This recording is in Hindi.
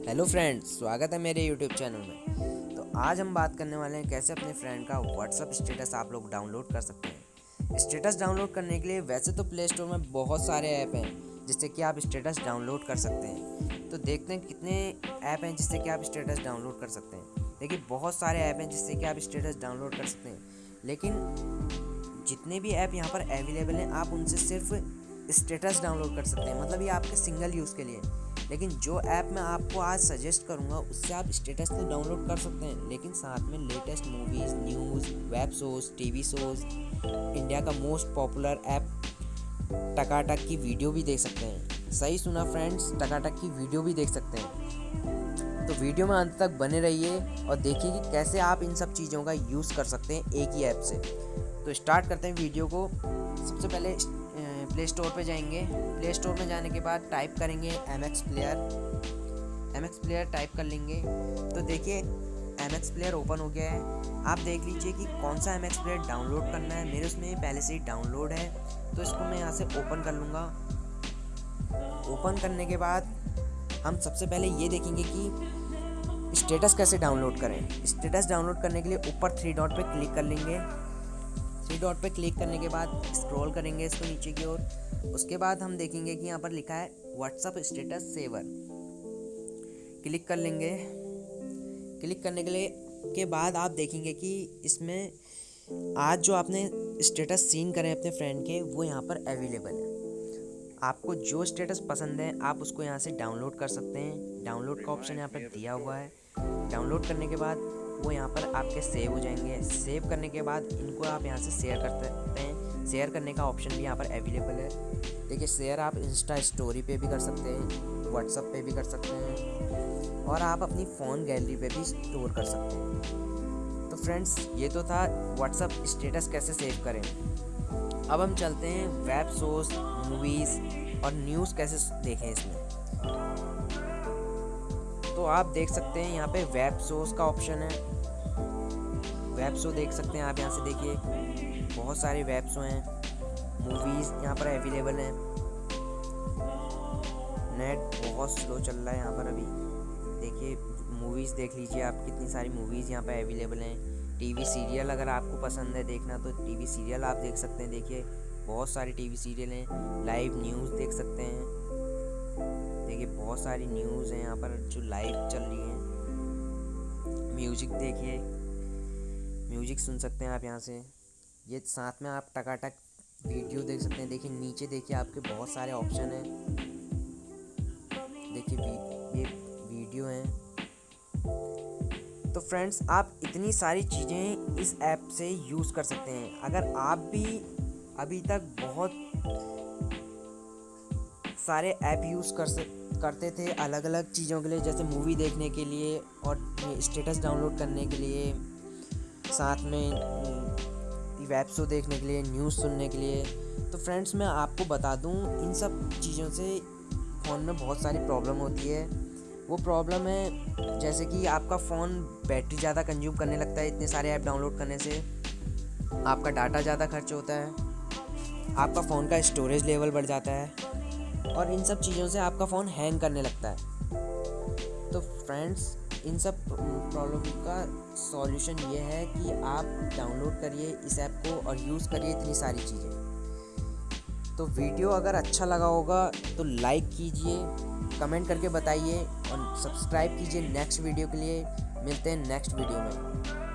हेलो फ्रेंड्स स्वागत है मेरे यूट्यूब चैनल में। तो आज हम बात करने वाले हैं कैसे अपने फ्रेंड का व्हाट्सअप स्टेटस आप लोग डाउनलोड कर सकते हैं। स्टेटस डाउनलोड करने के लिए वैसे तो प्ले स्टोर में बहुत सारे ऐप हैं, जिससे कि आप स्टेटस डाउनलोड कर सकते हैं। तो देखते हैं कितने ऐप हैं जिससे कि आप स्टेटस डाउनलोड कर सकते हैं। देखिए, बहुत सारे ऐप हैं जिससे कि आप स्टेटस डाउनलोड कर सकते हैं। लेकिन जितने भी ऐप यहाँ पर अवेलेबल हैं, आप उनसे सिर्फ़ स्टेटस डाउनलोड कर सकते हैं मतलब ये आपके सिंगल यूज़ के लिए। लेकिन जो ऐप मैं आपको आज सजेस्ट करूँगा, उससे आप स्टेटस तो डाउनलोड कर सकते हैं, लेकिन साथ में latest movies news web shows TV shows India का मोस्ट पॉपुलर ऐप टकाटक की वीडियो भी देख सकते हैं। सही सुना फ्रेंड्स टकाटक की वीडियो भी देख सकते हैं। तो वीडियो में अंत तक बने रहिए और देखिए कि कैसे आप इन सब चीज़ों का यूज़ कर सकते हैं एक ही ऐप से। तो स्टार्ट करते हैं वीडियो को। सबसे पहले प्ले स्टोर पर जाएँगे। प्ले स्टोर में जाने के बाद टाइप करेंगे M X player M X player type कर लेंगे। तो देखिए एम एक्स प्लेयर ओपन हो गया है। आप देख लीजिए कि कौन सा एम एक्स प्लेयर डाउनलोड करना है। मेरे उसमें पहले से ही डाउनलोड है। तो इसको मैं यहाँ से ओपन कर लूँगा। ओपन करने के बाद हम सबसे पहले ये देखेंगे कि स्टेटस कैसे डाउनलोड करें। स्टेटस डाउनलोड करने के लिए ऊपर थ्री डॉट पे क्लिक कर लेंगे। थ्री डॉट पे क्लिक करने के बाद स्क्रॉल करेंगे इसको नीचे की ओर। उसके बाद हम देखेंगे कि यहाँ पर लिखा है व्हाट्सअप स्टेटस सेवर क्लिक कर लेंगे। क्लिक करने के लिए, के बाद आप देखेंगे कि इसमें आज जो आपने स्टेटस सीन करें अपने फ्रेंड के, वो यहाँ पर अवेलेबल है। आपको जो स्टेटस पसंद है, आप उसको यहाँ से डाउनलोड कर सकते हैं। डाउनलोड का ऑप्शन यहाँ पर दिया हुआ है। डाउनलोड करने के बाद वो यहाँ पर आपके सेव हो जाएँगे। सेव करने के बाद इनको आप यहाँ से शेयर कर सकते हैं। शेयर करने का ऑप्शन भी यहाँ पर अवेलेबल है। देखिए शेयर आप इंस्टा स्टोरी पे भी कर सकते हैं व्हाट्सअप पे भी कर सकते हैं और आप अपनी फ़ोन गैलरी पे भी स्टोर कर सकते हैं। तो फ्रेंड्स ये तो था व्हाट्सअप स्टेटस कैसे सेव करें। अब हम चलते हैं वेब शोज़ मूवीज़ और न्यूज़ कैसे देखें इसमें। तो आप देख सकते हैं यहाँ पे वेब शोज़ का ऑप्शन है। वेब शो देख सकते हैं आप यहाँ से देखिए। बहुत सारे वेब शो हैं। मूवीज़ यहाँ पर अवेलेबल हैं। नेट बहुत स्लो चल रहा है यहाँ पर अभी। देखिए मूवीज़ देख लीजिए आप, कितनी सारी मूवीज़ यहाँ पर अवेलेबल हैं। टीवी सीरियल अगर आपको पसंद है देखना तो टीवी सीरियल आप देख सकते हैं। देखिए, बहुत सारे टीवी सीरियल हैं। लाइव न्यूज़ देख सकते हैं। देखिए, बहुत सारी न्यूज़ हैं यहाँ पर जो लाइव चल रही हैं। म्यूज़िक देखिए। म्यूज़िक सुन सकते हैं आप यहाँ से। ये साथ में आप टकाटक वीडियो देख सकते हैं। देखिए, नीचे देखिए आपके बहुत सारे ऑप्शन हैं। देखिए ये वीडियो हैं। तो फ्रेंड्स आप इतनी सारी चीज़ें इस ऐप से यूज़ कर सकते हैं। अगर आप भी अभी तक बहुत सारे ऐप यूज़ कर सकते करते थे अलग अलग चीज़ों के लिए, जैसे मूवी देखने के लिए और स्टेटस डाउनलोड करने के लिए, साथ में वेब शो देखने के लिए, न्यूज़ सुनने के लिए। तो फ्रेंड्स, मैं आपको बता दूँ, इन सब चीज़ों से फ़ोन में बहुत सारी प्रॉब्लम होती है। वो प्रॉब्लम है, जैसे कि आपका फ़ोन बैटरी ज़्यादा कंज्यूम करने लगता है, इतने सारे ऐप डाउनलोड करने से। आपका डाटा ज़्यादा खर्च होता है। आपका फ़ोन का स्टोरेज लेवल बढ़ जाता है। और इन सब चीज़ों से आपका फ़ोन हैंग करने लगता है। तो फ्रेंड्स इन सब प्रॉब्लम का सॉल्यूशन ये है कि आप डाउनलोड करिए इस ऐप को और यूज़ करिए इतनी सारी चीज़ें। तो वीडियो अगर अच्छा लगा होगा तो लाइक कीजिए कमेंट करके बताइए और सब्सक्राइब कीजिए नेक्स्ट वीडियो के लिए। मिलते हैं नेक्स्ट वीडियो में।